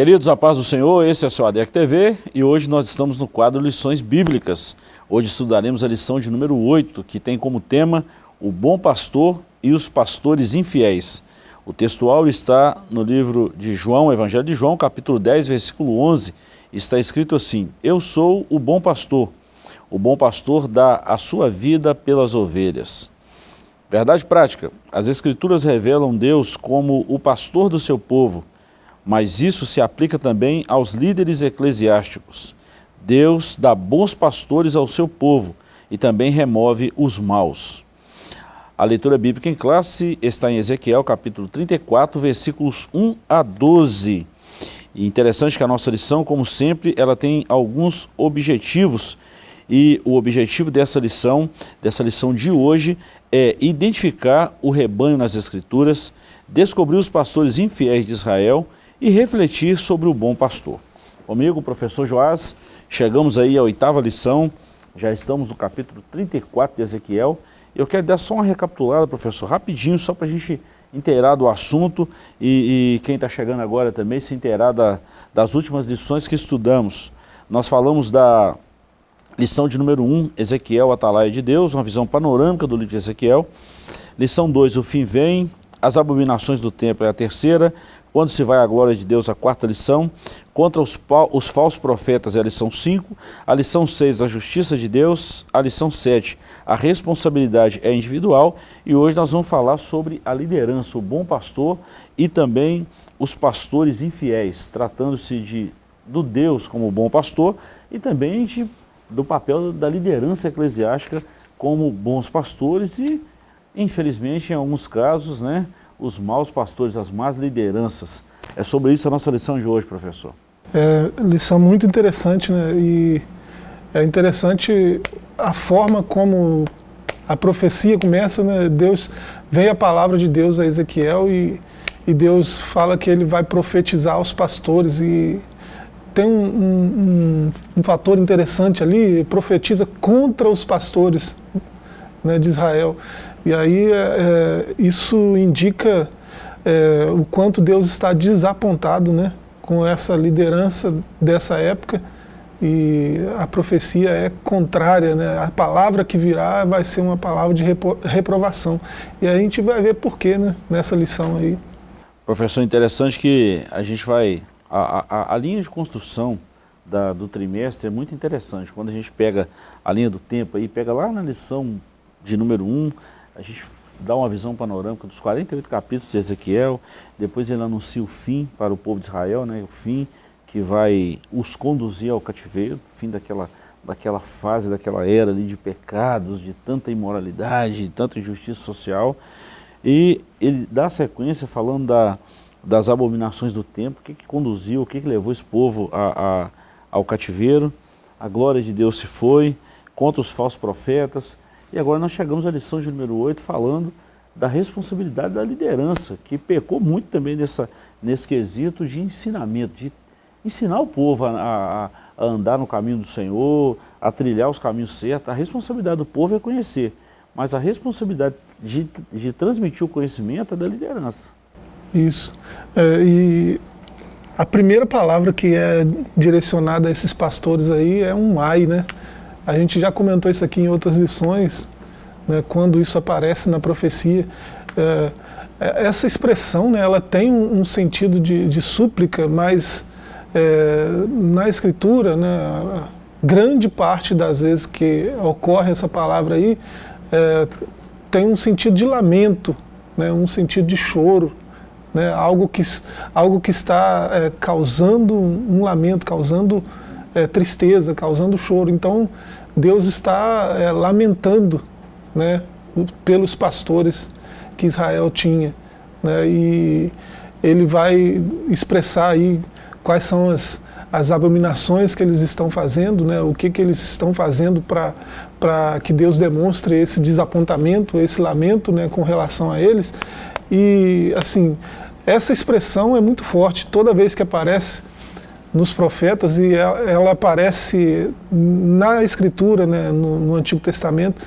Queridos, a paz do Senhor, esse é o seu ADEC TV e hoje nós estamos no quadro Lições Bíblicas. Hoje estudaremos a lição de número 8, que tem como tema o bom pastor e os pastores infiéis. O textual está no livro de João, Evangelho de João, capítulo 10, versículo 11, está escrito assim, Eu sou o bom pastor, o bom pastor dá a sua vida pelas ovelhas. Verdade prática, as escrituras revelam Deus como o pastor do seu povo, mas isso se aplica também aos líderes eclesiásticos. Deus dá bons pastores ao seu povo e também remove os maus. A leitura bíblica em classe está em Ezequiel capítulo 34, versículos 1 a 12. E interessante que a nossa lição, como sempre, ela tem alguns objetivos e o objetivo dessa lição, dessa lição de hoje, é identificar o rebanho nas Escrituras, descobrir os pastores infiéis de Israel e refletir sobre o bom pastor. Comigo, professor Joás, chegamos aí à oitava lição, já estamos no capítulo 34 de Ezequiel. Eu quero dar só uma recapitulada, professor, rapidinho, só para a gente inteirar do assunto e, e quem está chegando agora também se inteirar da, das últimas lições que estudamos. Nós falamos da lição de número 1, Ezequiel, Atalaia de Deus, uma visão panorâmica do livro de Ezequiel. Lição 2, o fim vem, as abominações do templo é a terceira, quando se vai à glória de Deus, a quarta lição. Contra os, os falsos profetas é a lição 5. A lição 6, a justiça de Deus. A lição 7, a responsabilidade é individual. E hoje nós vamos falar sobre a liderança, o bom pastor e também os pastores infiéis, tratando-se de do Deus como bom pastor e também de, do papel da liderança eclesiástica como bons pastores e, infelizmente, em alguns casos, né, os maus pastores, as más lideranças. É sobre isso a nossa lição de hoje, professor. É lição muito interessante, né? E é interessante a forma como a profecia começa, né? Deus, vem a palavra de Deus a Ezequiel e, e Deus fala que ele vai profetizar aos pastores e tem um, um, um fator interessante ali, profetiza contra os pastores né, de Israel. E aí é, é, isso indica é, o quanto Deus está desapontado né, com essa liderança dessa época e a profecia é contrária, né? a palavra que virá vai ser uma palavra de repro reprovação. E a gente vai ver porquê né, nessa lição aí. Professor, interessante que a gente vai... A, a, a linha de construção da, do trimestre é muito interessante. Quando a gente pega a linha do tempo aí, pega lá na lição de número 1, a gente dá uma visão panorâmica dos 48 capítulos de Ezequiel, depois ele anuncia o fim para o povo de Israel, né, o fim que vai os conduzir ao cativeiro, fim daquela, daquela fase, daquela era ali de pecados, de tanta imoralidade, de tanta injustiça social, e ele dá sequência falando da, das abominações do tempo, o que, que conduziu, o que, que levou esse povo a, a, ao cativeiro, a glória de Deus se foi, contra os falsos profetas, e agora nós chegamos à lição de número 8 falando da responsabilidade da liderança, que pecou muito também nessa, nesse quesito de ensinamento, de ensinar o povo a, a, a andar no caminho do Senhor, a trilhar os caminhos certos. A responsabilidade do povo é conhecer, mas a responsabilidade de, de transmitir o conhecimento é da liderança. Isso. É, e a primeira palavra que é direcionada a esses pastores aí é um ai, né? A gente já comentou isso aqui em outras lições, né, quando isso aparece na profecia. É, é, essa expressão né, ela tem um, sentido de, de súplica, mas é, na escritura, né, grande parte das vezes que ocorre essa palavra aí, é, tem um sentido de lamento, né, um sentido de choro, né, algo, que, algo que está é, causando um lamento, causando é, tristeza, causando choro. Então, Deus está é, lamentando né, pelos pastores que Israel tinha. Né, e ele vai expressar aí quais são as, as abominações que eles estão fazendo, né, o que, que eles estão fazendo para que Deus demonstre esse desapontamento, esse lamento né, com relação a eles. E, assim, essa expressão é muito forte. Toda vez que aparece nos profetas e ela, ela aparece na escritura, né, no, no Antigo Testamento,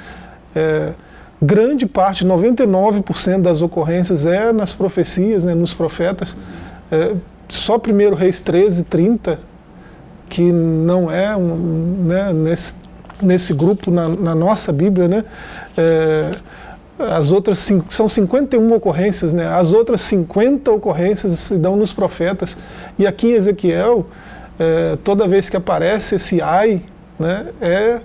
é, grande parte, 99% das ocorrências é nas profecias, né, nos profetas, é, só 1 Reis 13, 30, que não é um, né, nesse, nesse grupo na, na nossa Bíblia, né? É, as outras são 51 ocorrências, né? As outras 50 ocorrências se dão nos profetas. E aqui em Ezequiel, é, toda vez que aparece esse ai, né, é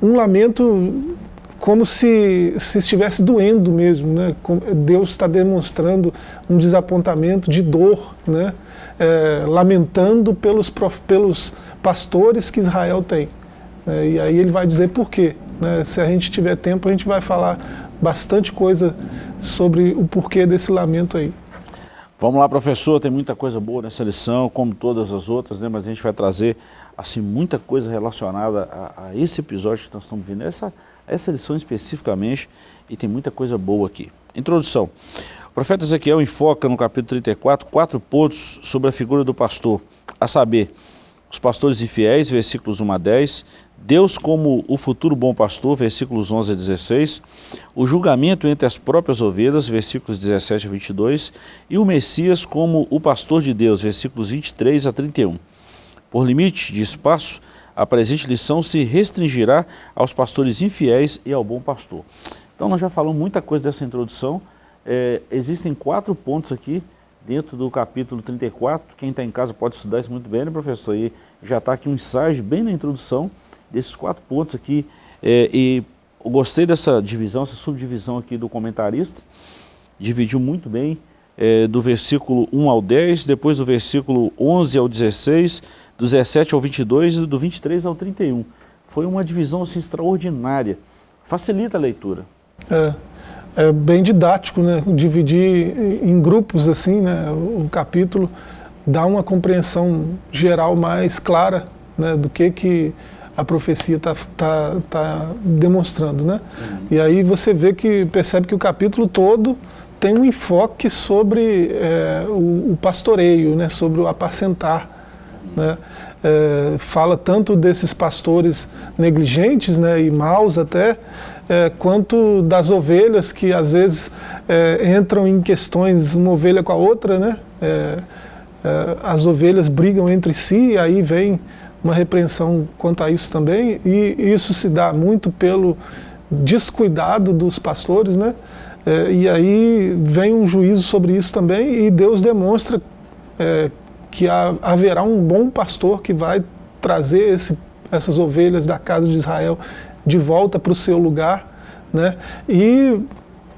um lamento como se, se estivesse doendo mesmo, né? Deus está demonstrando um desapontamento de dor, né? É, lamentando pelos, pelos pastores que Israel tem. É, e aí ele vai dizer por quê. Né? Se a gente tiver tempo, a gente vai falar bastante coisa sobre o porquê desse lamento aí. Vamos lá, professor, tem muita coisa boa nessa lição, como todas as outras, né? mas a gente vai trazer assim, muita coisa relacionada a, a esse episódio que nós estamos vendo, essa, essa lição especificamente, e tem muita coisa boa aqui. Introdução. O profeta Ezequiel enfoca no capítulo 34 quatro pontos sobre a figura do pastor, a saber, os pastores infiéis, versículos 1 a 10, Deus como o futuro bom pastor, versículos 11 a 16, o julgamento entre as próprias ovelhas, versículos 17 a 22, e o Messias como o pastor de Deus, versículos 23 a 31. Por limite de espaço, a presente lição se restringirá aos pastores infiéis e ao bom pastor. Então nós já falamos muita coisa dessa introdução, é, existem quatro pontos aqui dentro do capítulo 34, quem está em casa pode estudar isso muito bem, né professor? E já está aqui um ensaio bem na introdução, desses quatro pontos aqui. É, e eu gostei dessa divisão, essa subdivisão aqui do comentarista. Dividiu muito bem é, do versículo 1 ao 10, depois do versículo 11 ao 16, do 17 ao 22 e do 23 ao 31. Foi uma divisão assim, extraordinária. Facilita a leitura. É, é bem didático, né? Dividir em grupos assim, né? O capítulo dá uma compreensão geral mais clara né? do que que a profecia está tá, tá demonstrando, né? Uhum. E aí você vê que, percebe que o capítulo todo tem um enfoque sobre é, o, o, pastoreio, né? Sobre o apacentar, né? É, fala tanto desses pastores negligentes né, e maus até, é, quanto das ovelhas que às vezes é, entram em questões uma ovelha com a outra, né? É, é, as ovelhas brigam entre si e aí vem uma repreensão quanto a isso também, e isso se dá muito pelo descuidado dos pastores, né? É, e aí vem um juízo sobre isso também, e Deus demonstra é, que há, haverá um bom pastor que vai trazer esse, essas ovelhas da casa de Israel de volta para o seu lugar, né? E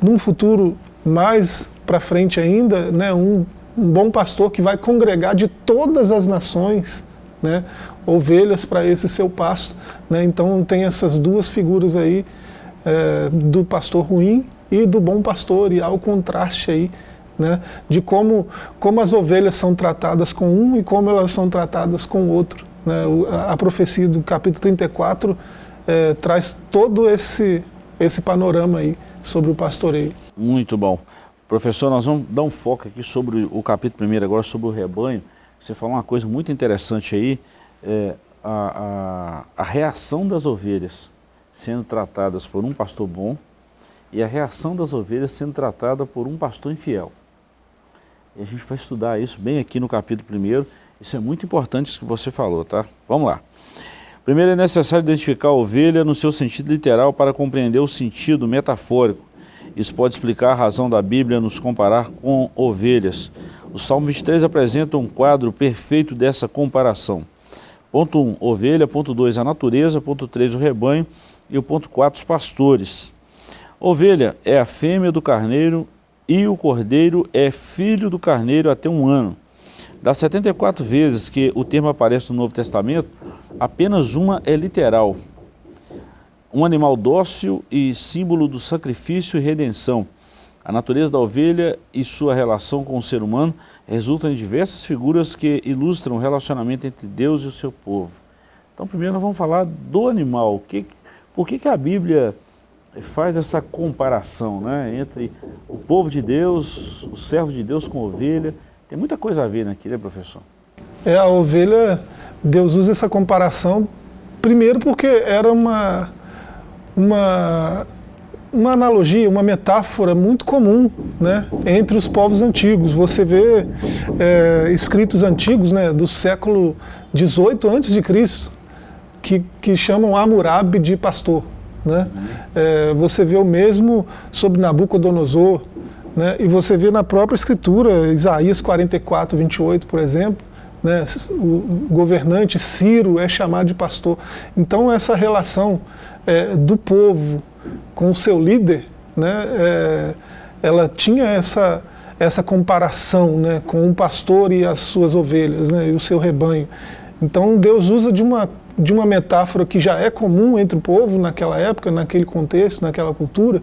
num futuro mais para frente ainda, né, um, um bom pastor que vai congregar de todas as nações, né, ovelhas para esse seu pasto. Né? Então tem essas duas figuras aí, é, do pastor ruim e do bom pastor, e há o contraste aí, né, de como, como as ovelhas são tratadas com um e como elas são tratadas com o outro. Né? A, profecia do capítulo 34 é, traz todo esse, esse panorama aí sobre o pastoreio. Muito bom. Professor, nós vamos dar um foco aqui sobre o capítulo primeiro agora, sobre o rebanho. Você falou uma coisa muito interessante aí, é, a, a, a reação das ovelhas sendo tratadas por um pastor bom e a reação das ovelhas sendo tratada por um pastor infiel. E a gente vai estudar isso bem aqui no capítulo 1. Isso é muito importante isso que você falou, tá? Vamos lá. Primeiro é necessário identificar a ovelha no seu sentido literal para compreender o sentido metafórico. Isso pode explicar a razão da Bíblia nos comparar com ovelhas. O Salmo 23 apresenta um quadro perfeito dessa comparação. Ponto 1, um, ovelha. Ponto 2, a natureza. Ponto 3, o rebanho. E o ponto 4, os pastores. Ovelha é a fêmea do carneiro e o cordeiro é filho do carneiro até um ano. Das 74 vezes que o termo aparece no Novo Testamento, apenas uma é literal. Um animal dócil e símbolo do sacrifício e redenção. A natureza da ovelha e sua relação com o ser humano resultam em diversas figuras que ilustram o relacionamento entre Deus e o seu povo. Então, primeiro nós vamos falar do animal. Que, por que, que a Bíblia faz essa comparação né, entre o povo de Deus, o servo de Deus com ovelha? Tem muita coisa a ver aqui, né, professor? É, a ovelha, Deus usa essa comparação, primeiro porque era uma, uma uma analogia, uma metáfora muito comum né, entre os povos antigos. Você vê é, escritos antigos né, do século XVIII a.C., que, que chamam Hammurabi de pastor. Né? É, você vê o mesmo sobre Nabucodonosor, né? e você vê na própria escritura, Isaías 44, 28, por exemplo, né? o governante Ciro é chamado de pastor. Então essa relação é, do povo com o seu líder, né? É, ela tinha essa, essa comparação né? com o pastor e as suas ovelhas, né? e o seu rebanho. Então Deus usa de uma de uma metáfora que já é comum entre o povo naquela época, naquele contexto, naquela cultura,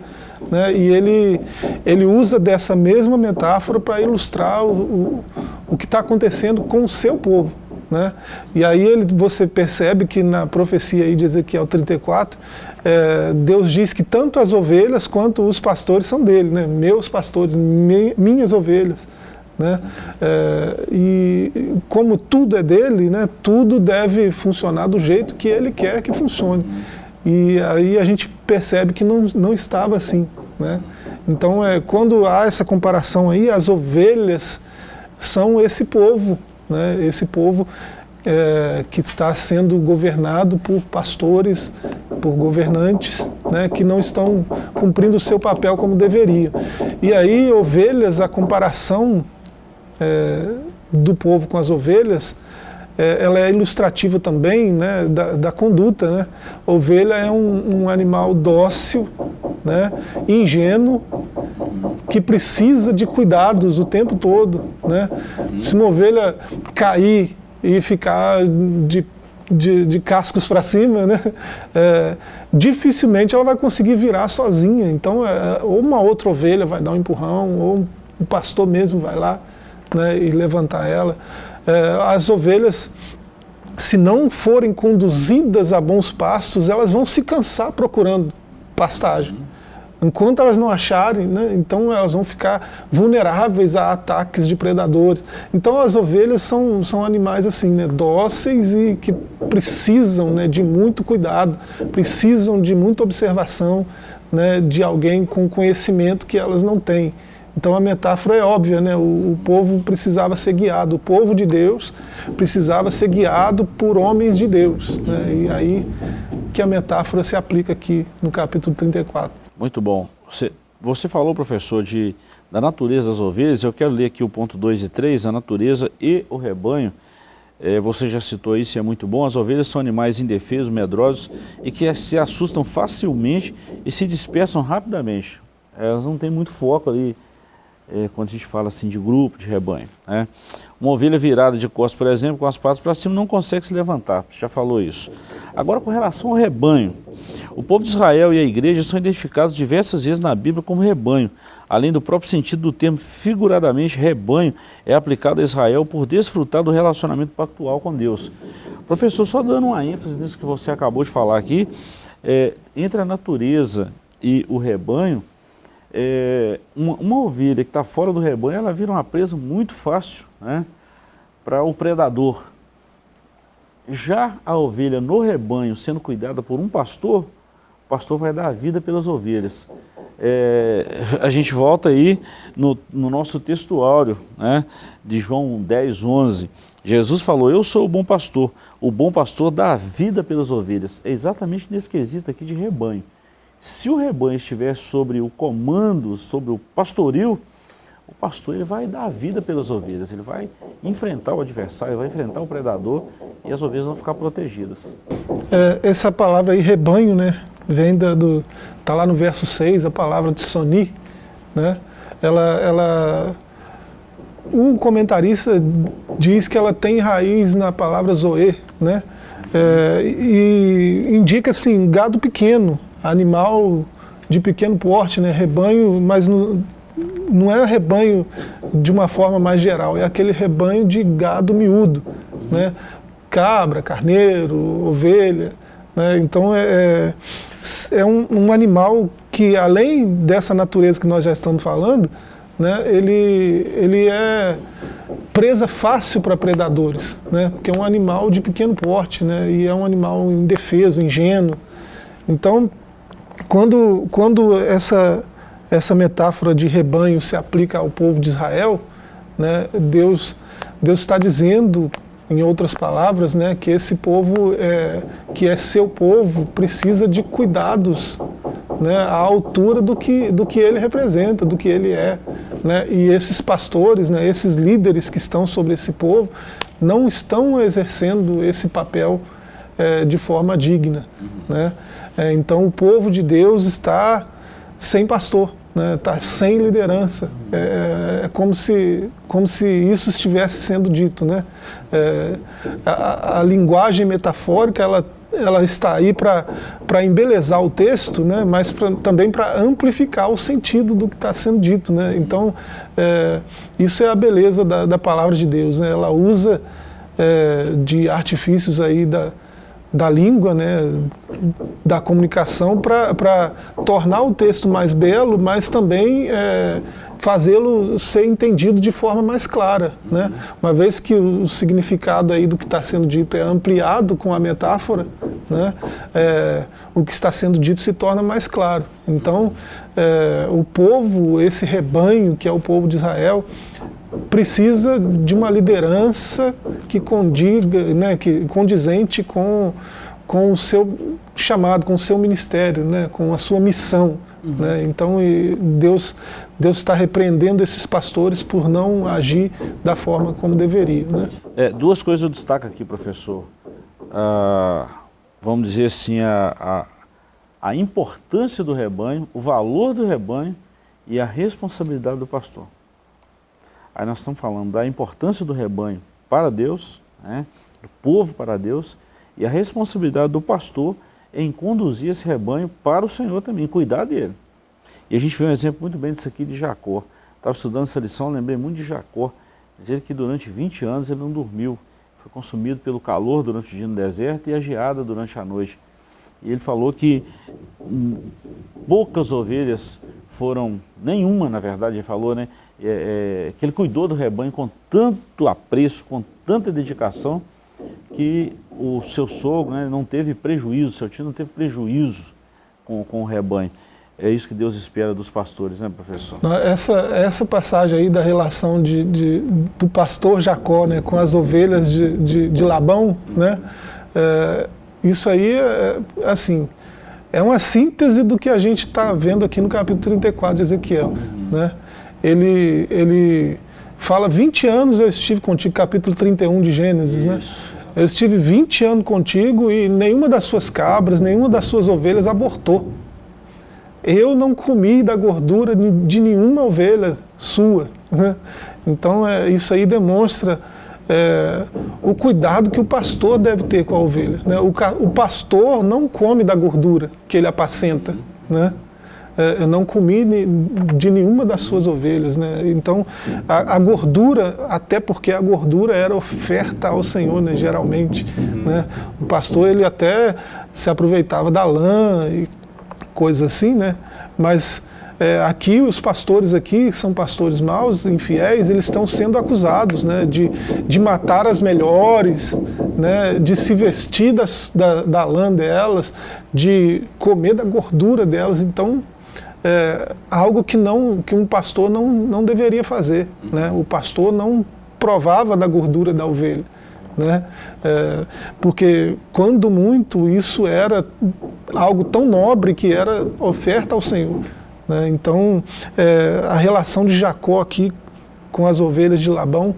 né? e ele, ele usa dessa mesma metáfora para ilustrar o, o, o que está acontecendo com o seu povo. Né? E aí ele, você percebe que na profecia aí de Ezequiel 34, é, Deus diz que tanto as ovelhas quanto os pastores são dele, né? meus pastores, minhas ovelhas. Né? É, e como tudo é dele, né, tudo deve funcionar do jeito que ele quer que funcione. E aí a gente percebe que não, não estava assim. Né? Então, é, quando há essa comparação aí, as ovelhas são esse povo, né? esse povo é, que está sendo governado por pastores, por governantes, né, que não estão cumprindo o seu papel como deveriam. E aí, ovelhas, a comparação é, do povo com as ovelhas, é, ela é ilustrativa também né, da, da conduta. Né? Ovelha é um, um animal dócil, né, ingênuo, que precisa de cuidados o tempo todo. Né? Se uma ovelha cair e ficar de de, de, cascos para cima, né? É, dificilmente ela vai conseguir virar sozinha. Então, é, ou uma outra ovelha vai dar um empurrão, ou o pastor mesmo vai lá né, e levantar ela. É, as ovelhas, se não forem conduzidas a bons pastos, elas vão se cansar procurando pastagem. Enquanto elas não acharem, né, então elas vão ficar vulneráveis a ataques de predadores. Então as ovelhas são, são animais assim, né, dóceis e que precisam né, de muito cuidado, precisam de muita observação né, de alguém com conhecimento que elas não têm. Então a metáfora é óbvia, né? O, o, povo precisava ser guiado, o povo de Deus precisava ser guiado por homens de Deus. Né? E aí que a metáfora se aplica aqui no capítulo 34. Muito bom. Você, você falou, professor, de, da natureza das ovelhas, eu quero ler aqui o ponto 2 e 3, a natureza e o rebanho. É, você já citou isso e é muito bom. As ovelhas são animais indefesos, medrosos e que se assustam facilmente e se dispersam rapidamente. Elas não têm muito foco ali é, quando a gente fala assim de grupo, de rebanho. Né? Uma ovelha virada de costas, por exemplo, com as patas para cima, não consegue se levantar, você já falou isso. Agora, com relação ao rebanho, o povo de Israel e a igreja são identificados diversas vezes na Bíblia como rebanho, além do próprio sentido do termo, figuradamente, rebanho é aplicado a Israel por desfrutar do relacionamento pactual com Deus. Professor, só dando uma ênfase nisso que você acabou de falar aqui, é, entre a natureza e o rebanho, é, uma, uma, ovelha que está fora do rebanho, ela vira uma presa muito fácil né, para o predador. Já a ovelha no rebanho, sendo cuidada por um pastor, o pastor vai dar a vida pelas ovelhas. É, a gente volta aí no, no nosso texto áureo, né, de João 10, 11. Jesus falou, eu sou o bom pastor. O bom pastor dá a vida pelas ovelhas. É exatamente nesse quesito aqui de rebanho. Se o rebanho estiver sobre o comando, sobre o pastoril, o pastor ele vai dar a vida pelas ovelhas, ele vai enfrentar o adversário, vai enfrentar o predador e as ovelhas vão ficar protegidas. É, essa palavra aí, rebanho, né, vem da, do, tá lá no verso 6, a palavra de soni, né, ela, ela, o comentarista diz que ela tem raiz na palavra zoe, né, é, e indica assim, gado pequeno, animal de pequeno porte, né, rebanho, mas não é rebanho de uma forma mais geral, é aquele rebanho de gado miúdo, né, cabra, carneiro, ovelha, né, então é, é, é um, um, animal que além dessa natureza que nós já estamos falando, né, ele, ele é presa fácil para predadores, né, porque é um animal de pequeno porte, né, e é um animal indefeso, ingênuo, então quando, quando essa, essa metáfora de rebanho se aplica ao povo de Israel, né, Deus Deus está dizendo, em outras palavras, né, que esse povo, é, que é seu povo, precisa de cuidados né, à altura do que, do que ele representa, do que ele é. Né? E esses pastores, né, esses líderes que estão sobre esse povo, não estão exercendo esse papel é, de forma digna. Né? É, então o povo de Deus está sem pastor, está né? Tá sem liderança. É, é, como, se, como se isso estivesse sendo dito. Né? É, a, a, linguagem metafórica ela, ela está aí para embelezar o texto, né? mas pra, também para amplificar o sentido do que está sendo dito. Né? Então, é, isso é a beleza da, da palavra de Deus. Né? Ela usa é, de artifícios aí da, da língua, né, da comunicação, para tornar o texto mais belo, mas também é, fazê-lo ser entendido de forma mais clara. Né? Uma vez que o significado aí do que está sendo dito é ampliado com a metáfora, né, é, o que está sendo dito se torna mais claro. Então, é, o povo, esse rebanho que é o povo de Israel, precisa de uma liderança que condiga, né, que condizente com, com o seu chamado, com o seu ministério, né, com a sua missão. Uhum. Né? Então Deus Deus está repreendendo esses pastores por não agir da forma como deveriam. Né? É, duas coisas eu destaco aqui, professor. Ah, vamos dizer assim, a, a, a importância do rebanho, o valor do rebanho e a responsabilidade do pastor. Aí nós estamos falando da importância do rebanho para Deus, né, do povo para Deus, e a responsabilidade do pastor em conduzir esse rebanho para o Senhor também, cuidar dele. E a gente vê um exemplo muito bem disso aqui de Jacó. Estava estudando essa lição, lembrei muito de Jacó. Dizer que durante 20 anos ele não dormiu. Foi consumido pelo calor durante o dia no deserto e a geada durante a noite. E ele falou que hum, poucas ovelhas foram, nenhuma na verdade ele falou, né, é, é, que ele cuidou do rebanho com tanto apreço, com tanta dedicação, que o seu sogro né, não teve prejuízo, seu tio não teve prejuízo com, com o rebanho. É isso que Deus espera dos pastores, né, professor? Essa, essa passagem aí da relação de, de do pastor Jacó né, com as ovelhas de, de, de Labão, né, é, isso aí, é, assim, é uma síntese do que a gente está vendo aqui no capítulo 34 de Ezequiel. Né? ele, ele fala 20 anos eu estive contigo, capítulo 31 de Gênesis, né? Isso. né? Eu estive 20 anos contigo e nenhuma das suas cabras, nenhuma das suas ovelhas abortou. Eu não comi da gordura de nenhuma ovelha sua. Né? Então é, isso aí demonstra é, o cuidado que o pastor deve ter com a ovelha. Né? O, o pastor não come da gordura que ele apacenta. Né? É, eu não comi de nenhuma das suas ovelhas. Né? Então, a, a, gordura, até porque a gordura era oferta ao Senhor, né, geralmente. Né? O pastor ele até se aproveitava da lã e coisas assim, né? mas é, aqui os pastores aqui são pastores maus, infiéis, eles estão sendo acusados né, de, de matar as melhores, né, de se vestir das, da, da lã delas, de comer da gordura delas. Então, é, algo que, não, que um pastor não, não deveria fazer. Né? O pastor não provava da gordura da ovelha. Né? É, porque quando muito isso era algo tão nobre que era oferta ao Senhor. Né? Então é, a relação de Jacó aqui com as ovelhas de Labão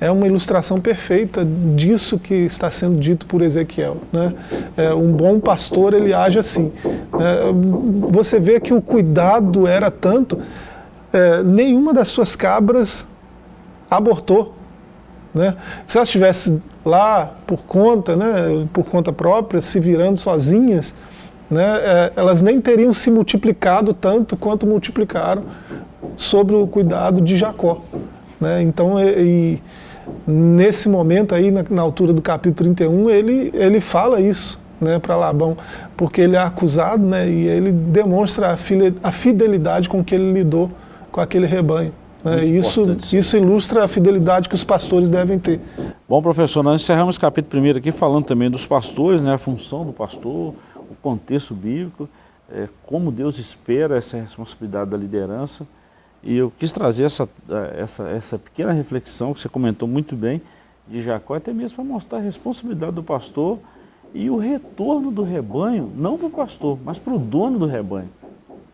é uma ilustração perfeita disso que está sendo dito por Ezequiel. Né? É, um bom pastor, ele age assim. É, você vê que o cuidado era tanto, é, nenhuma das suas cabras abortou. Né? Se elas estivessem lá por conta, né, por conta própria, se virando sozinhas, né, é, elas nem teriam se multiplicado tanto quanto multiplicaram sobre o cuidado de Jacó. Né? Então, e, nesse momento aí, na, na, altura do capítulo 31, ele, ele fala isso né, para Labão, porque ele é acusado né, e ele demonstra a, fidelidade com que ele lidou com aquele rebanho. Né, isso, isso ilustra a fidelidade que os pastores devem ter. Bom, professor, nós encerramos o capítulo 1 aqui falando também dos pastores, né, a função do pastor, o contexto bíblico. é, como Deus espera essa responsabilidade da liderança. E eu quis trazer essa, essa, essa pequena reflexão que você comentou muito bem de Jacó, até mesmo para mostrar a responsabilidade do pastor e o retorno do rebanho, não para o pastor, mas para o dono do rebanho.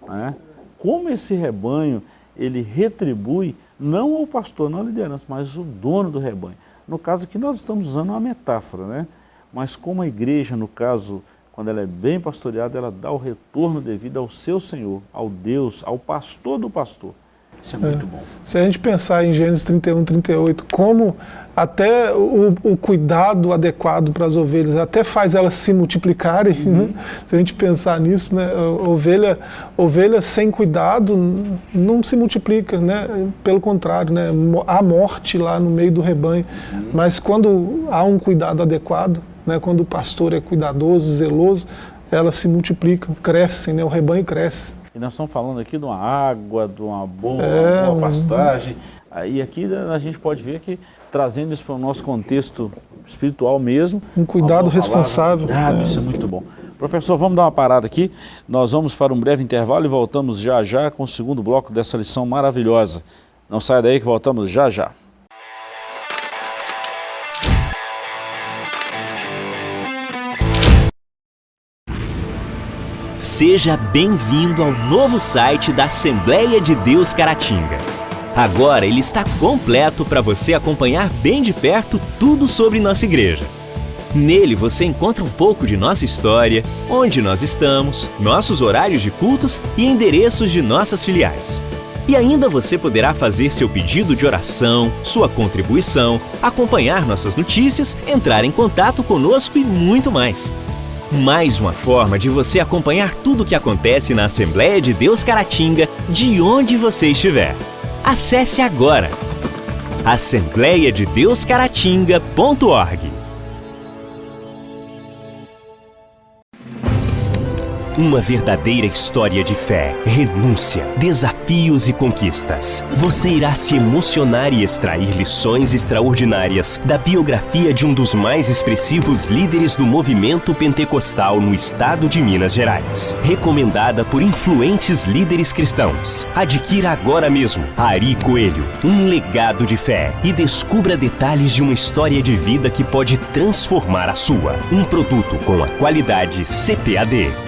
Né? Como esse rebanho ele retribui não ao pastor, não à liderança, mas o dono do rebanho. No caso aqui nós estamos usando uma metáfora, né? mas como a igreja, no caso, quando ela é bem pastoreada, ela dá o retorno devido ao seu Senhor, ao Deus, ao pastor do pastor. Isso é muito é. bom. Se a gente pensar em Gênesis 31, 38, como até o, o cuidado adequado para as ovelhas até faz elas se multiplicarem, uhum. né? se a gente pensar nisso, né? ovelha, ovelha sem cuidado não se multiplica, né? pelo contrário, né? há morte lá no meio do rebanho, uhum. mas quando há um cuidado adequado, né? quando o pastor é cuidadoso, zeloso, elas se multiplicam, crescem, né? o rebanho cresce. E nós estamos falando aqui de uma água, de uma boa, é, boa pastagem, e aqui a gente pode ver que trazendo isso para o nosso contexto espiritual mesmo. Um cuidado responsável. Ah, é. Isso é muito bom. Professor, vamos dar uma parada aqui. Nós vamos para um breve intervalo e voltamos já já com o segundo bloco dessa lição maravilhosa. Não saia daí que voltamos já já. Seja bem-vindo ao novo site da Assembleia de Deus Caratinga. Agora ele está completo para você acompanhar bem de perto tudo sobre nossa igreja. Nele você encontra um pouco de nossa história, onde nós estamos, nossos horários de cultos e endereços de nossas filiais. E ainda você poderá fazer seu pedido de oração, sua contribuição, acompanhar nossas notícias, entrar em contato conosco e muito mais. Mais uma forma de você acompanhar tudo o que acontece na Assembleia de Deus Caratinga, de onde você estiver. Acesse agora assembleia Uma verdadeira história de fé, renúncia, desafios e conquistas. Você irá se emocionar e extrair lições extraordinárias da biografia de um dos mais expressivos líderes do movimento pentecostal no estado de Minas Gerais. Recomendada por influentes líderes cristãos. Adquira agora mesmo Ari Coelho, um legado de fé e descubra detalhes de uma história de vida que pode transformar a sua. Um produto com a qualidade CPAD.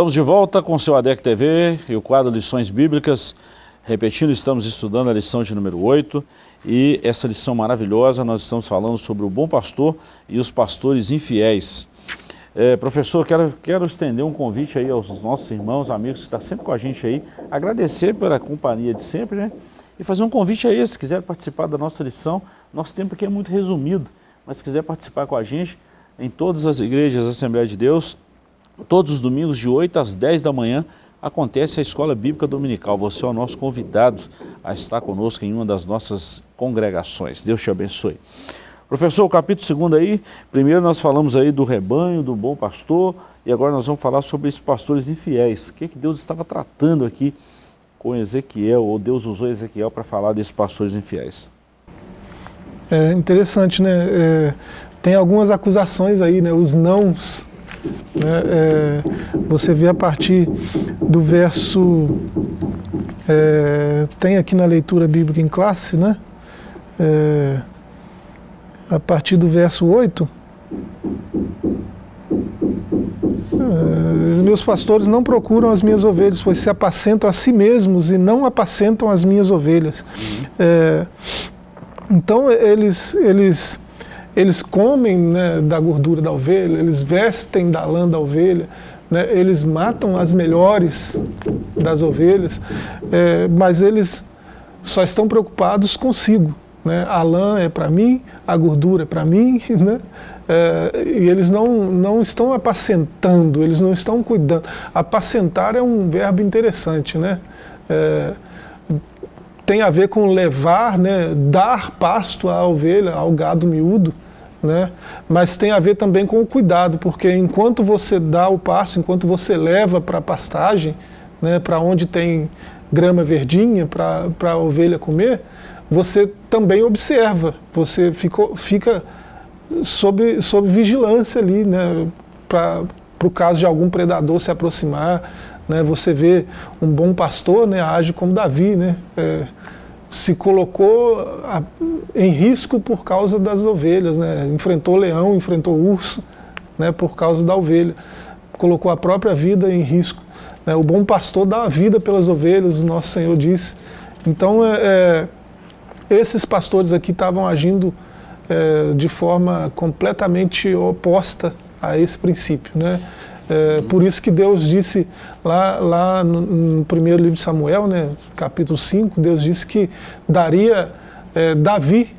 Estamos de volta com o seu ADEC TV e o quadro Lições Bíblicas. Repetindo, estamos estudando a lição de número 8 e essa lição maravilhosa nós estamos falando sobre o bom pastor e os pastores infiéis. É, professor, quero, quero estender um convite aí aos nossos irmãos, amigos que estão sempre com a gente aí, agradecer pela companhia de sempre, né? E fazer um convite a eles, se quiser participar da nossa lição, nosso tempo aqui é muito resumido, mas se quiser participar com a gente, em todas as igrejas Assembleia de Deus, Todos os domingos de 8 às 10 da manhã acontece a Escola Bíblica Dominical. Você é o nosso convidado a estar conosco em uma das nossas congregações. Deus te abençoe. Professor, o capítulo 2 aí, primeiro nós falamos aí do rebanho, do bom pastor, e agora nós vamos falar sobre esses pastores infiéis. O que, que Deus estava tratando aqui com Ezequiel, ou Deus usou Ezequiel para falar desses pastores infiéis? É interessante, né? É, tem algumas acusações aí, né? Os nãos né, é, você vê a partir do verso, é, tem aqui na leitura bíblica em classe, né? É, a partir do verso 8, é, meus pastores não procuram as minhas ovelhas, pois se apacentam a si mesmos e não apacentam as minhas ovelhas. É, então eles, eles eles comem né, da gordura da ovelha, eles vestem da lã da ovelha, né, eles matam as melhores das ovelhas, é, mas eles só estão preocupados consigo. Né? A lã é para mim, a gordura é para mim, né? É, e eles não, não estão apacentando, eles não estão cuidando. Apacentar é um verbo interessante, né? É, tem a ver com levar, né, dar pasto à ovelha, ao gado miúdo, né? mas tem a ver também com o cuidado, porque enquanto você dá o pasto, enquanto você leva para a pastagem, né, para onde tem grama verdinha para a ovelha comer, você também observa, você ficou, fica sob, sob vigilância ali, né, para o caso de algum predador se aproximar, né, você vê um bom pastor né, age como Davi, né, é, se colocou a, em risco por causa das ovelhas, né, enfrentou leão, enfrentou urso né, por causa da ovelha, colocou a própria vida em risco. Né, o bom pastor dá a vida pelas ovelhas, o nosso Senhor disse. Então, é, é, esses pastores aqui estavam agindo é, de forma completamente oposta a esse princípio. Né? É, por isso que Deus disse lá, lá no, no, primeiro livro de Samuel, né, capítulo 5, Deus disse que daria é, Davi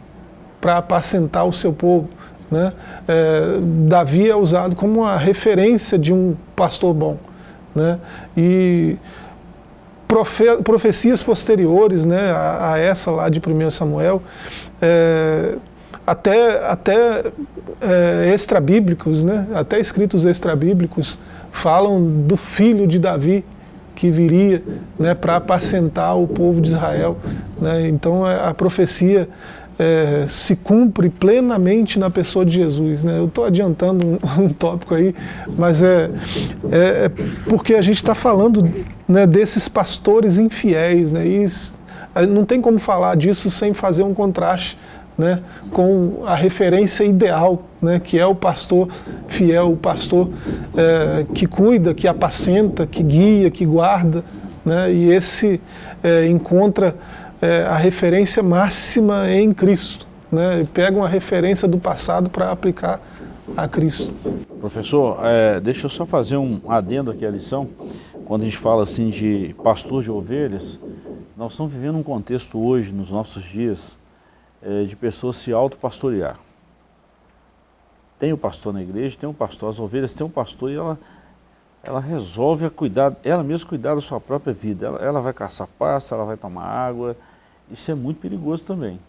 para apacentar o seu povo. Né? É, Davi é usado como uma referência de um pastor bom. Né? E profe profecias posteriores né, a, a, essa lá de 1 Samuel, é, até, até é, extrabíblicos, né? até escritos extrabíblicos, falam do filho de Davi que viria né, para apacentar o povo de Israel. Né? Então a, a profecia é, se cumpre plenamente na pessoa de Jesus. Né? Eu estou adiantando um, um, tópico aí, mas é, é, é porque a gente está falando né, desses pastores infiéis, né? e não tem como falar disso sem fazer um contraste né, com a referência ideal, né, que é o pastor fiel, o pastor é, que cuida, que apacenta, que guia, que guarda, né, e esse é, encontra é, a referência máxima em Cristo. Né, pega uma referência do passado para aplicar a Cristo. Professor, é, deixa eu só fazer um adendo aqui à lição. Quando a gente fala assim de pastor de ovelhas, nós estamos vivendo um contexto hoje, nos nossos dias, é, de pessoas se autopastorear. Tem o pastor na igreja, tem o pastor, as ovelhas tem um pastor e ela, ela resolve cuidar, ela mesma cuidar da sua própria vida. Ela, ela vai caçar pasta, ela vai tomar água. Isso é muito perigoso também.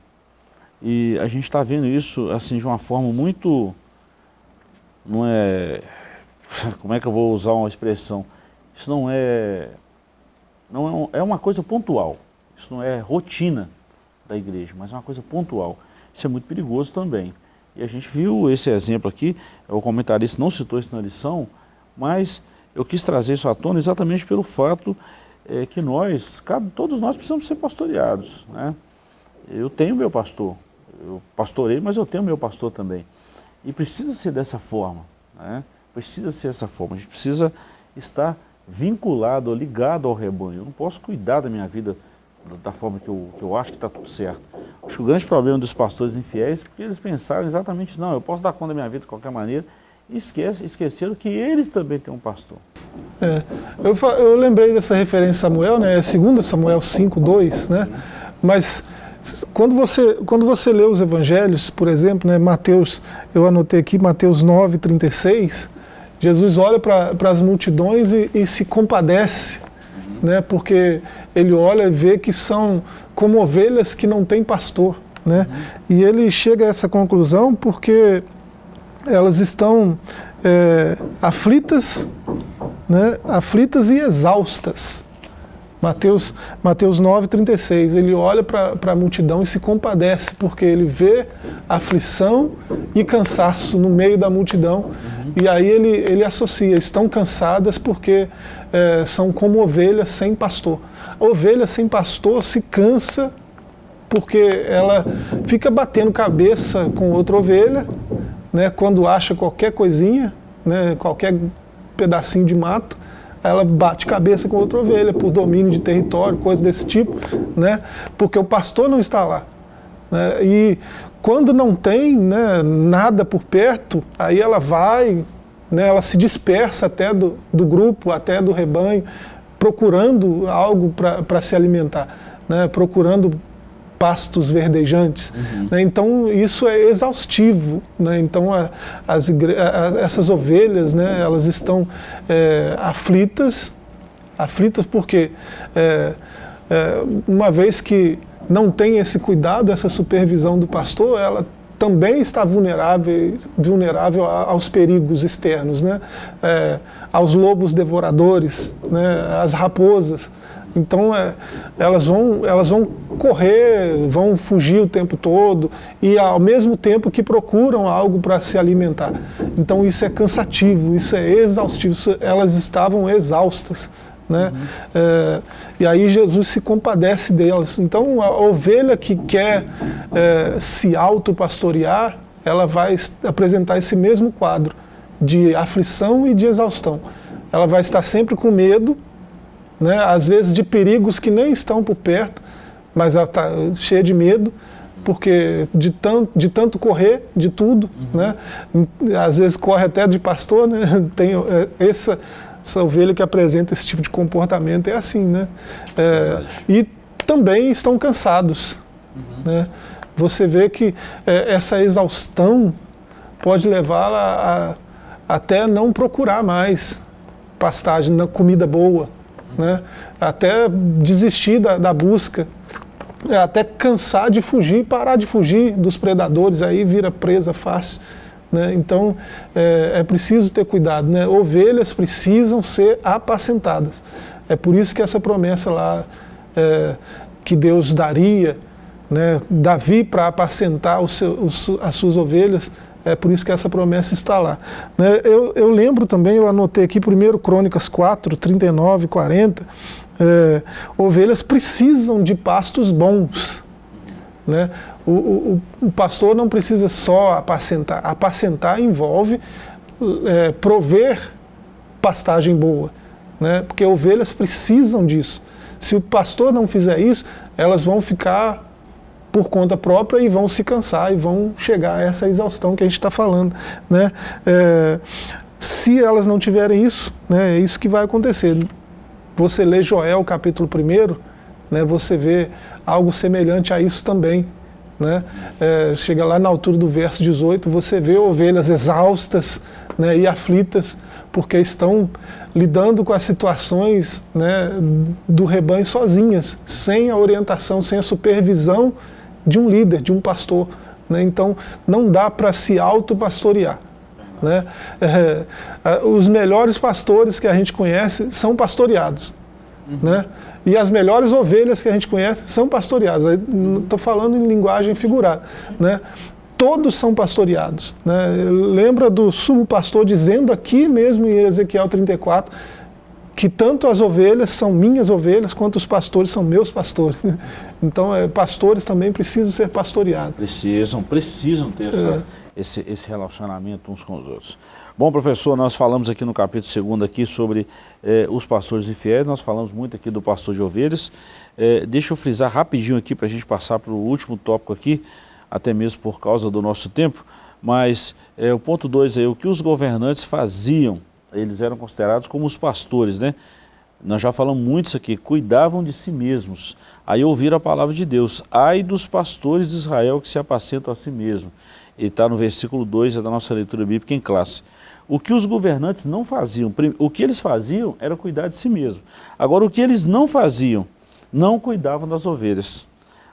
E a gente está vendo isso assim de uma forma muito, não é, como é que eu vou usar uma expressão? Isso não é, não é, é uma coisa pontual. Isso não é rotina da igreja, mas é uma coisa pontual. Isso é muito perigoso também. E a gente viu esse exemplo aqui, o comentarista não citou isso na lição, mas eu quis trazer isso à tona exatamente pelo fato é, que nós, cada, todos nós precisamos ser pastoreados. Né? Eu tenho meu pastor, eu pastorei, mas eu tenho meu pastor também. E precisa ser dessa forma, né? precisa ser dessa forma, a gente precisa estar vinculado, ligado ao rebanho. Eu não posso cuidar da minha vida da forma que eu, que eu acho que está tudo certo. Acho que o grande problema dos pastores infiéis é porque eles pensaram exatamente, não, eu posso dar conta da minha vida de qualquer maneira, e esquece, esqueceram que eles também têm um pastor. É, eu, eu lembrei dessa referência Samuel, né, 2 Samuel 5, 2, né, mas quando você, quando você lê os evangelhos, por exemplo, né, Mateus, eu anotei aqui Mateus 9, 36, Jesus olha para as multidões e, e se compadece né? porque ele olha e vê que são como ovelhas que não têm pastor. Né? Uhum. E ele chega a essa conclusão porque elas estão é, aflitas, né? aflitas e exaustas. Mateus, Mateus 9, 36, ele olha para a multidão e se compadece, porque ele vê aflição e cansaço no meio da multidão, uhum. e aí ele, ele associa, estão cansadas porque é, são como ovelhas sem pastor. A ovelha sem pastor se cansa porque ela fica batendo cabeça com outra ovelha, né, quando acha qualquer coisinha, né, qualquer pedacinho de mato, ela bate cabeça com outra ovelha por domínio de território, coisa desse tipo, né? porque o pastor não está lá. Né? E quando não tem né, nada por perto, aí ela vai, né, ela se dispersa até do, do grupo, até do rebanho, procurando algo para se alimentar, né, procurando pastos verdejantes. Uhum. Né? Então isso é exaustivo. Né? Então a, as a, essas ovelhas, né, elas estão é, aflitas, aflitas porque é, é, uma vez que não tem esse cuidado, essa supervisão do pastor, ela também está vulnerável, vulnerável aos perigos externos, né? É, aos lobos devoradores, né? às raposas. Então é, elas, vão, elas vão correr, vão fugir o tempo todo e ao mesmo tempo que procuram algo para se alimentar. Então isso é cansativo, isso é exaustivo, isso, elas estavam exaustas. Né? Uhum. É, e aí Jesus se compadece delas. Então a ovelha que quer é, se autopastorear, ela vai apresentar esse mesmo quadro de aflição e de exaustão. Ela vai estar sempre com medo, né? às vezes de perigos que nem estão por perto, mas ela está cheia de medo, porque de tanto, de tanto correr de tudo, uhum. né? às vezes corre até de pastor, né? tem é, essa, essa ovelha que apresenta esse tipo de comportamento é assim, né? É, e também estão cansados, uhum. né? Você vê que é, essa exaustão pode levá-la a, até não procurar mais pastagem, comida boa, né? até desistir da, da busca, até cansar de fugir, parar de fugir dos predadores, aí vira presa fácil. Né? Então é, é, preciso ter cuidado. Né? Ovelhas precisam ser apacentadas. É por isso que essa promessa lá é, que Deus daria, né, Davi para apacentar seu, as suas ovelhas, é por isso que essa promessa está lá. Né? Eu, eu, lembro também, eu anotei aqui, 1 Crônicas 4, 39 e 40, é, ovelhas precisam de pastos bons. Né? O, o, o, pastor não precisa só apacentar. Apacentar envolve é, prover pastagem boa, né? porque ovelhas precisam disso. Se o pastor não fizer isso, elas vão ficar por conta própria e vão se cansar e vão chegar a essa exaustão que a gente está falando. Né? É, se elas não tiverem isso, né, é isso que vai acontecer. Você lê Joel capítulo 1, né, você vê algo semelhante a isso também. Né? É, chega lá na altura do verso 18, você vê ovelhas exaustas né, e aflitas, porque estão lidando com as situações né, do rebanho sozinhas, sem a orientação, sem a supervisão de um líder, de um pastor. Né? Então, não dá para se autopastorear. Né? É, é, os melhores pastores que a gente conhece são pastoreados. Uhum. Né? E as melhores ovelhas que a gente conhece são pastoreadas. Estou falando em linguagem figurada. Né? Todos são pastoreados. Né? Lembra do sumo pastor dizendo aqui mesmo em Ezequiel 34 que tanto as ovelhas são minhas ovelhas, quanto os pastores são meus pastores. Então, é, pastores também precisam ser pastoreados. Precisam, precisam ter essa, é. esse, esse relacionamento uns com os outros. Bom, professor, nós falamos aqui no capítulo 2 aqui sobre eh, os pastores infiéis, nós falamos muito aqui do pastor de ovelhas. Eh, deixa eu frisar rapidinho aqui para a gente passar para o último tópico aqui, até mesmo por causa do nosso tempo, mas eh, o ponto 2 aí, o que os governantes faziam eles eram considerados como os pastores, né? Nós já falamos muito isso aqui, cuidavam de si mesmos. Aí ouviram a palavra de Deus, ai dos pastores de Israel que se apacentam a si mesmos. Ele está no versículo 2 é da nossa leitura bíblica em classe. O que os governantes não faziam, o que eles faziam era cuidar de si mesmo. Agora, o que eles não faziam, não cuidavam das ovelhas.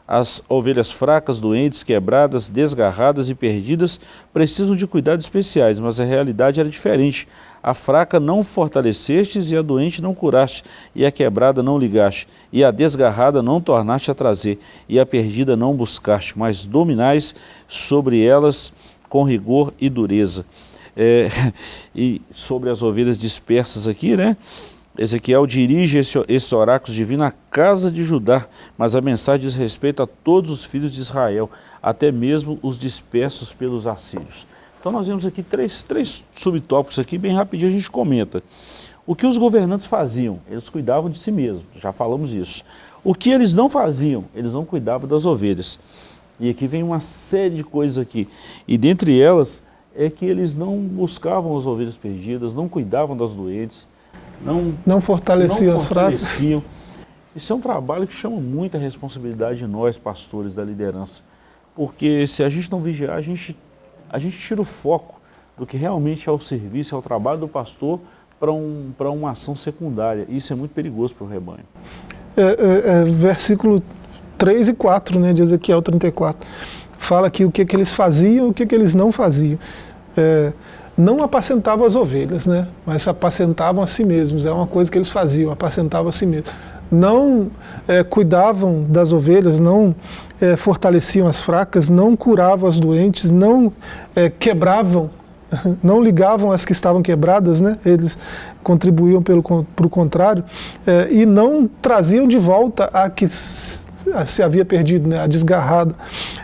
As ovelhas fracas, doentes, quebradas, desgarradas e perdidas precisam de cuidados especiais, mas a realidade era diferente. A fraca não fortalecestes e a doente não curaste, e a quebrada não ligaste, e a desgarrada não tornaste a trazer, e a perdida não buscaste, mas dominais sobre elas com rigor e dureza. É, e sobre as ovelhas dispersas aqui, né? Ezequiel dirige esse, esse oráculo divino à casa de Judá, mas a mensagem diz respeito a todos os filhos de Israel, até mesmo os dispersos pelos assírios. Então nós vemos aqui três, três subtópicos aqui, bem rapidinho a gente comenta. O que os governantes faziam? Eles cuidavam de si mesmos, já falamos isso. O que eles não faziam? Eles não cuidavam das ovelhas. E aqui vem uma série de coisas aqui. E dentre elas é que eles não buscavam as ovelhas perdidas, não cuidavam das doentes, não, não fortaleciam não as fracas. Isso é um trabalho que chama muita responsabilidade de nós, pastores da liderança. Porque se a gente não vigiar, a gente, a gente tira o foco do que realmente é o serviço, é o trabalho do pastor para um, uma ação secundária. Isso é muito perigoso para o rebanho. É, é, é, versículo 3 e 4 né, de Ezequiel 34. Fala aqui o que, que eles faziam e o que, que eles não faziam. É, não apacentavam as ovelhas, né, mas apacentavam a si mesmos. É uma coisa que eles faziam, apacentavam a si mesmos. Não é, cuidavam das ovelhas, não é, fortaleciam as fracas, não curavam as doentes, não é, quebravam não ligavam as que estavam quebradas, né? eles contribuíam pelo pro contrário, é, e não traziam de volta a que se havia perdido, né, a desgarrada,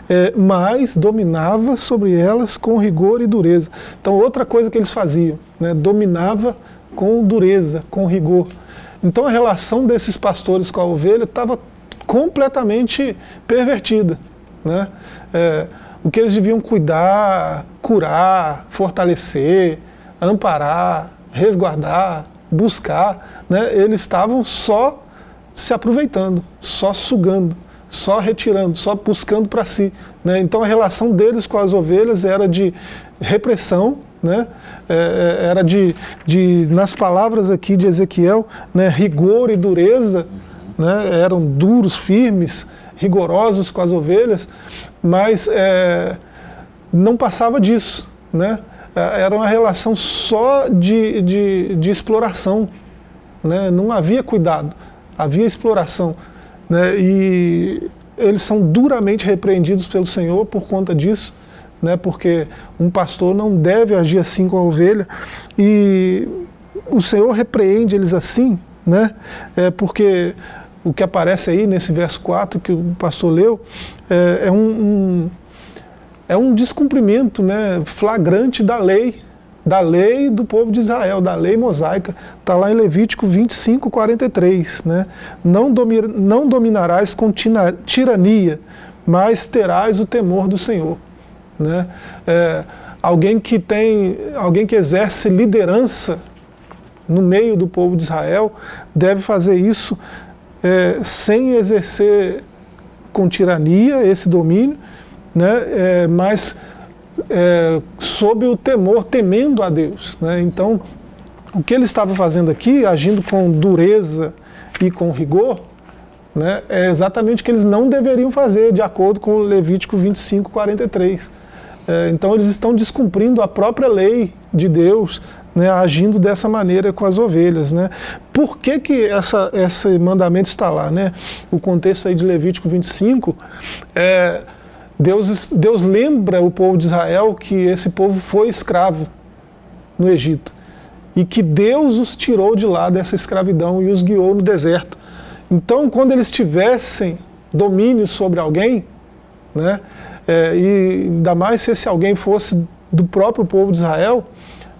é, mas dominava sobre elas com rigor e dureza. Então outra coisa que eles faziam, né, dominava com dureza, com rigor. Então a relação desses pastores com a ovelha estava completamente pervertida. Né? É, o que eles deviam cuidar, curar, fortalecer, amparar, resguardar, buscar, né, eles estavam só se aproveitando, só sugando, só retirando, só buscando para si. Né? Então a relação deles com as ovelhas era de repressão, né? É, é era de, de, nas palavras aqui de Ezequiel, né, rigor e dureza, né, eram duros, firmes, rigorosos com as ovelhas, mas é, não passava disso. Né? É, era uma relação só de, de, de exploração. Né? Não havia cuidado, havia exploração. Né? E eles são duramente repreendidos pelo Senhor por conta disso, né? porque um pastor não deve agir assim com a ovelha. E o Senhor repreende eles assim, né? é porque o que aparece aí nesse verso 4 que o pastor leu, é, é um, um, é um descumprimento né, flagrante da lei, da lei do povo de Israel, da lei mosaica, está lá em Levítico 25, 43. Né? Não, domi não dominarás com tirania, mas terás o temor do Senhor. Né? É, alguém que tem, alguém que exerce liderança no meio do povo de Israel deve fazer isso é, sem exercer com tirania esse domínio, né, é, mas é, sob o temor, temendo a Deus. Né? Então, o que ele estava fazendo aqui, agindo com dureza e com rigor, né, é exatamente o que eles não deveriam fazer, de acordo com Levítico 25, 43. É, então, eles estão descumprindo a própria lei de Deus, né, agindo dessa maneira com as ovelhas. Né? Por que, que essa, esse mandamento está lá? Né? O contexto aí de Levítico 25, é, Deus, Deus lembra o povo de Israel que esse povo foi escravo no Egito e que Deus os tirou de lá dessa escravidão e os guiou no deserto. Então, quando eles tivessem domínio sobre alguém, né, é, e ainda mais se esse alguém fosse do próprio povo de Israel,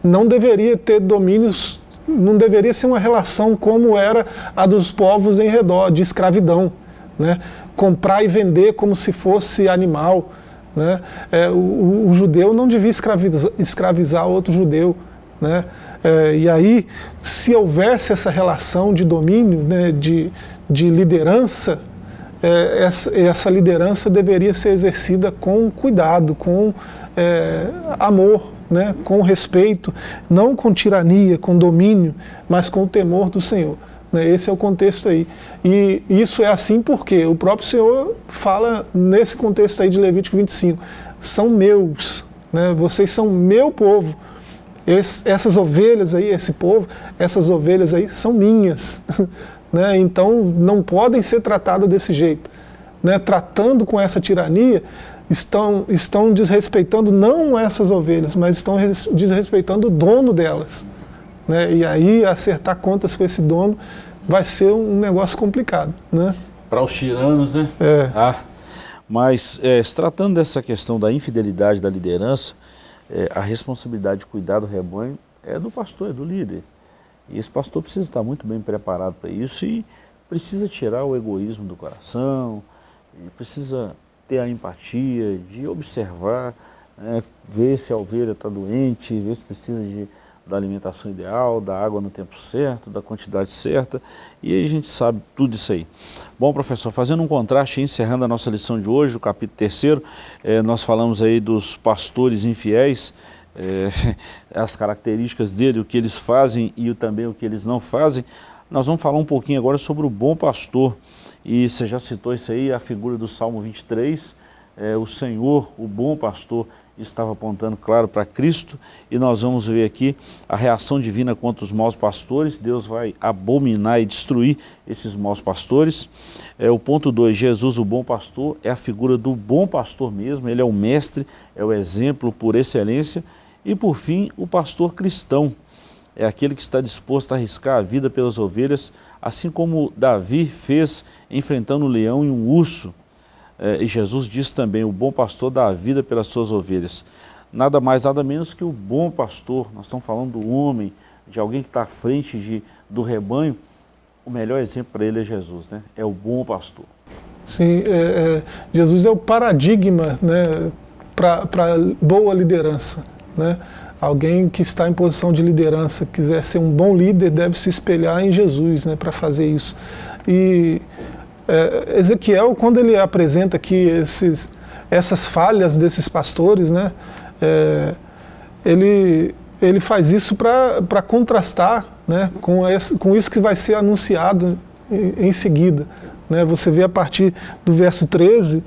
não deveria ter domínios, não deveria ser uma relação como era a dos povos em redor, de escravidão. Né? Comprar e vender como se fosse animal. Né? É, o, o, judeu não devia escravizar, escravizar outro judeu. Né? É, e aí, se houvesse essa relação de domínio, né, de, de liderança, é, essa, essa, liderança deveria ser exercida com cuidado, com é, amor, né, com respeito, não com tirania, com domínio, mas com o temor do Senhor. Né, esse é o contexto aí. E isso é assim porque o próprio Senhor fala nesse contexto aí de Levítico 25, são meus, né, vocês são meu povo. Esse, essas ovelhas aí, esse povo, essas ovelhas aí são minhas. né, então não podem ser tratadas desse jeito. Né, tratando com essa tirania, estão, estão desrespeitando não essas ovelhas, mas estão desrespeitando o dono delas. Né? E aí acertar contas com esse dono vai ser um negócio complicado. Né? Para os tiranos, né? É. Ah, mas é, se tratando dessa questão da infidelidade da liderança, é, a responsabilidade de cuidar do rebanho é do pastor, é do líder. E esse pastor precisa estar muito bem preparado para isso e precisa tirar o egoísmo do coração, precisa ter a empatia, de observar, né, ver se a ovelha está doente, ver se precisa de, da alimentação ideal, da água no tempo certo, da quantidade certa, e aí a gente sabe tudo isso aí. Bom, professor, fazendo um contraste, encerrando a nossa lição de hoje, o capítulo terceiro, eh, nós falamos aí dos pastores infiéis, eh, as características dele, o que eles fazem e também o que eles não fazem. Nós vamos falar um pouquinho agora sobre o bom pastor, e você já citou isso aí, a figura do Salmo 23, eh, o Senhor, o bom pastor, estava apontando, claro, para Cristo, e nós vamos ver aqui a reação divina contra os maus pastores, Deus vai abominar e destruir esses maus pastores. É, o ponto 2, Jesus, o bom pastor, é a figura do bom pastor mesmo, ele é o mestre, é o exemplo por excelência, e por fim, o pastor cristão, é aquele que está disposto a arriscar a vida pelas ovelhas, assim como Davi fez enfrentando um leão e um urso, é, e Jesus diz também, o bom pastor dá a vida pelas suas ovelhas. Nada mais, nada menos que o bom pastor, nós estamos falando do homem, de alguém que está à frente de, do rebanho, o melhor exemplo para ele é Jesus, né? é o bom pastor. Sim, é, é, Jesus é o paradigma né, para boa liderança. Né? Alguém que está em posição de liderança, quiser ser um bom líder, deve se espelhar em Jesus né, para fazer isso. E é, Ezequiel, quando ele apresenta aqui esses, essas falhas desses pastores, né, é, ele, ele faz isso para contrastar né, com, esse, com isso que vai ser anunciado em, em seguida. Né, você vê a partir do verso 13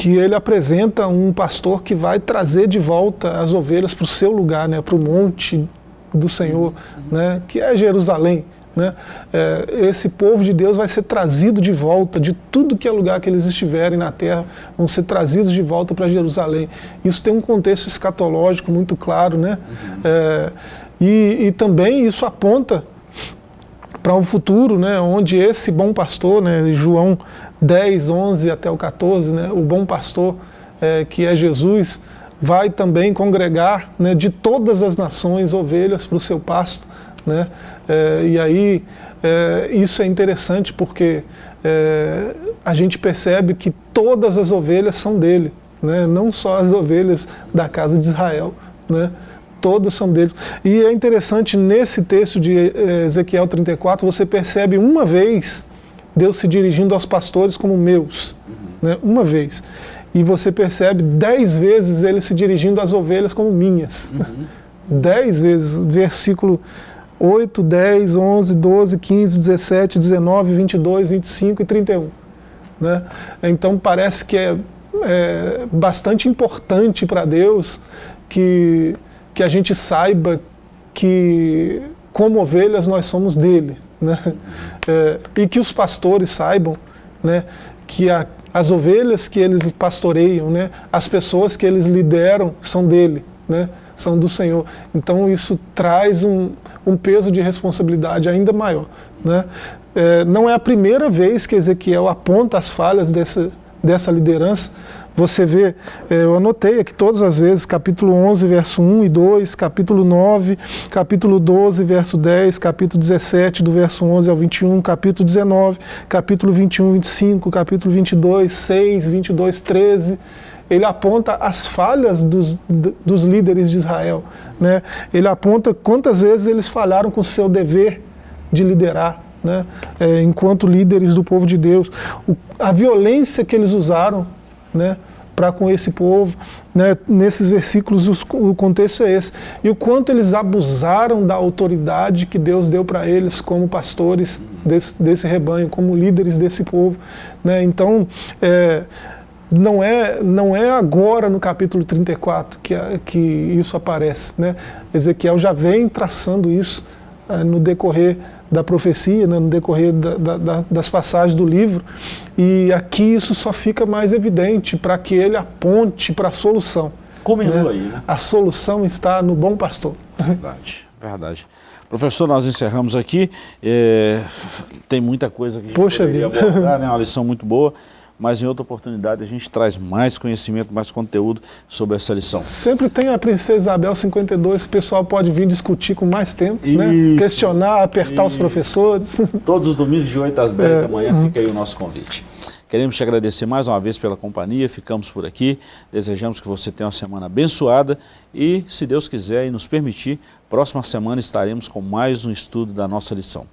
que ele apresenta um pastor que vai trazer de volta as ovelhas para o seu lugar, né, para o monte do Senhor, né, que é Jerusalém. Né? É, esse povo de Deus vai ser trazido de volta de tudo que é lugar que eles estiverem na terra, vão ser trazidos de volta para Jerusalém. Isso tem um contexto escatológico muito claro, né? É, e, e, também isso aponta para um futuro, né, onde esse bom pastor, né, João 10, 11 até o 14, né, o bom pastor é, que é Jesus, vai também congregar né, de todas as nações ovelhas para o seu pasto. Né? É, e aí é, isso é interessante porque é, a gente percebe que todas as ovelhas são dele, né? não só as ovelhas da casa de Israel. Né? Todas são deles. E é interessante, nesse texto de é, Ezequiel 34, você percebe uma vez Deus se dirigindo aos pastores como meus. Uhum. Né? Uma vez. E você percebe dez vezes ele se dirigindo às ovelhas como minhas. Uhum. Dez vezes. Versículo 8, 10, 11, 12, 15, 17, 19, 22, 25 e 31. Né? Então parece que é, é bastante importante para Deus que, que a gente saiba que, como ovelhas, nós somos dele. Né? É, e que os pastores saibam né, que a, as ovelhas que eles pastoreiam, né, as pessoas que eles lideram, são dele. Né? são do Senhor. Então isso traz um, um peso de responsabilidade ainda maior. Né? É, não é a primeira vez que Ezequiel aponta as falhas dessa, dessa liderança. Você vê, é, eu anotei aqui todas as vezes, capítulo 11, verso 1 e 2, capítulo 9, capítulo 12, verso 10, capítulo 17, do verso 11 ao 21, capítulo 19, capítulo 21, 25, capítulo 22, 6, 22, 13 ele aponta as falhas dos, dos líderes de Israel. Né? Ele aponta quantas vezes eles falharam com o seu dever de liderar, né? É, enquanto líderes do povo de Deus. O, a violência que eles usaram né? Para com esse povo, né? nesses versículos os, o contexto é esse. E o quanto eles abusaram da autoridade que Deus deu para eles como pastores desse, desse rebanho, como líderes desse povo. Né? Então, é, não é, não é agora no capítulo 34 que, que isso aparece. Né? Ezequiel já vem traçando isso é, no decorrer da profecia, né, no decorrer da, da, das passagens do livro, e aqui isso só fica mais evidente para que ele aponte para a solução. Comentou né? aí, né? A solução está no bom pastor. Verdade, verdade. Professor, nós encerramos aqui. É, tem muita coisa que a gente Poxa vida. abordar, né? uma lição muito boa mas em outra oportunidade a gente traz mais conhecimento, mais conteúdo sobre essa lição. Sempre tem a Princesa Isabel 52, o pessoal pode vir discutir com mais tempo, né? isso, né? questionar, apertar isso. os professores. Todos os domingos de 8 às 10 é. da manhã, uhum. fica aí o nosso convite. Queremos te agradecer mais uma vez pela companhia, ficamos por aqui, desejamos que você tenha uma semana abençoada e, se Deus quiser e nos permitir, próxima semana estaremos com mais um estudo da nossa lição.